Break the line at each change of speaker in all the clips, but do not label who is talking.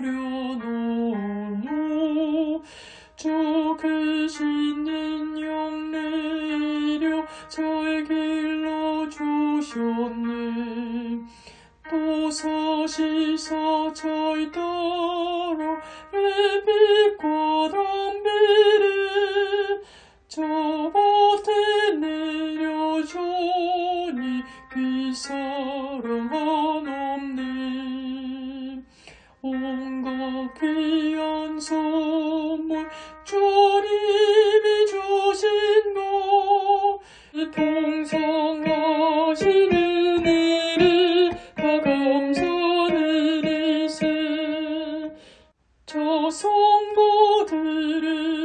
버려놓노 주 계시는 영내이려 저의 길로 주셨네 서시서 저희 따라 예비과 담비를 저밭에 내려주니 귀사 시는 일을 다 감사드리세 저 성도들을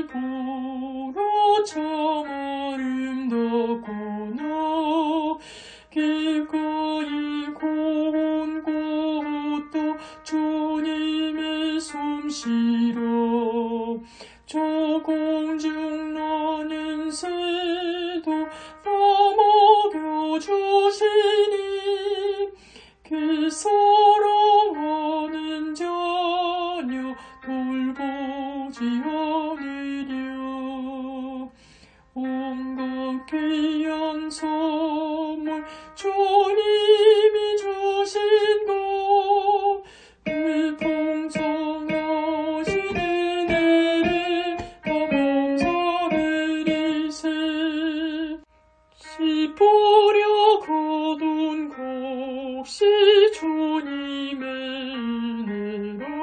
보러 참 아름답구나 기꺼이 고운 곳도 주님의 솜씨로 조공중 지 않으려 온갖 귀한 선물 주님이 주신 것그 풍성하시는 애를 다 감사드리세. 씹으려 거둔 곡시 주님의 은혜로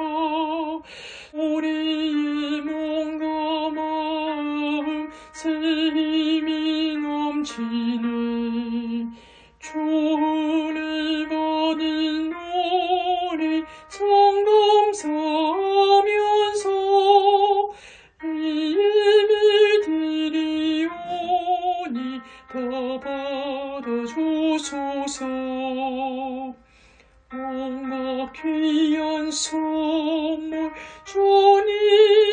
주소서. 온갖 귀한 선물 주님